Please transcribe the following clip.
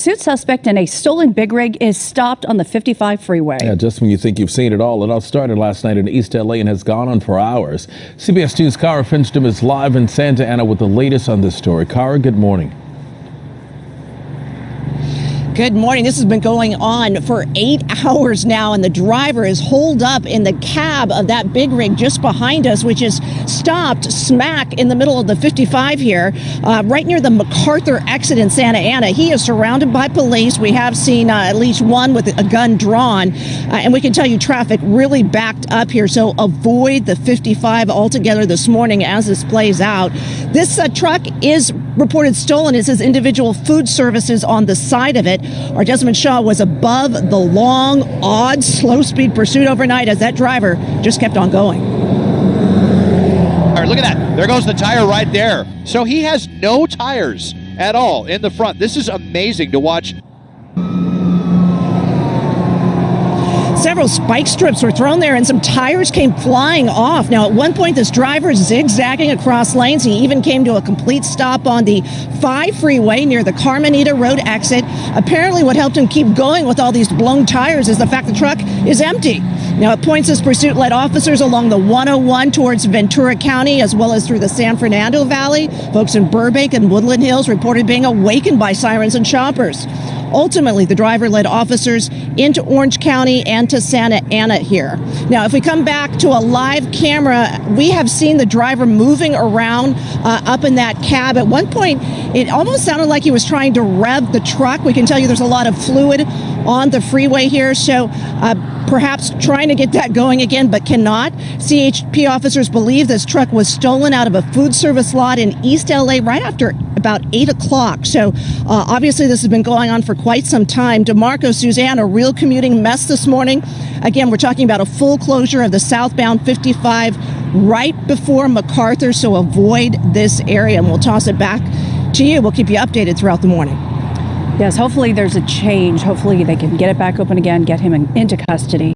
Suit suspect in a stolen big rig is stopped on the 55 freeway. Yeah, just when you think you've seen it all, it all started last night in East LA and has gone on for hours. CBS 2's Kara Finchem is live in Santa Ana with the latest on this story. Kara, good morning. Good morning. This has been going on for eight hours now, and the driver is holed up in the cab of that big rig just behind us, which is stopped smack in the middle of the 55 here, uh, right near the MacArthur exit in Santa Ana. He is surrounded by police. We have seen uh, at least one with a gun drawn, uh, and we can tell you traffic really backed up here. So avoid the 55 altogether this morning as this plays out. This uh, truck is reported stolen. It says individual food services on the side of it. Our Desmond Shaw was above the long, odd, slow speed pursuit overnight as that driver just kept on going. All right, look at that. There goes the tire right there. So he has no tires at all in the front. This is amazing to watch Several spike strips were thrown there and some tires came flying off. Now, at one point, this driver is zigzagging across lanes. He even came to a complete stop on the 5 freeway near the Carmenita Road exit. Apparently, what helped him keep going with all these blown tires is the fact the truck is empty. Now, at points, this pursuit led officers along the 101 towards Ventura County as well as through the San Fernando Valley. Folks in Burbank and Woodland Hills reported being awakened by sirens and choppers. Ultimately, the driver led officers into Orange County and to Santa Ana here. Now, if we come back to a live camera, we have seen the driver moving around uh, up in that cab. At one point, it almost sounded like he was trying to rev the truck. We can tell you there's a lot of fluid on the freeway here, so uh, perhaps trying to get that going again, but cannot. CHP officers believe this truck was stolen out of a food service lot in East LA right after about 8 o'clock. So uh, obviously this has been going on for quite some time. DeMarco, Suzanne, a real commuting mess this morning. Again, we're talking about a full closure of the southbound 55 right before MacArthur, so avoid this area. And we'll toss it back to you. We'll keep you updated throughout the morning. Yes, hopefully there's a change. Hopefully they can get it back open again, get him in, into custody.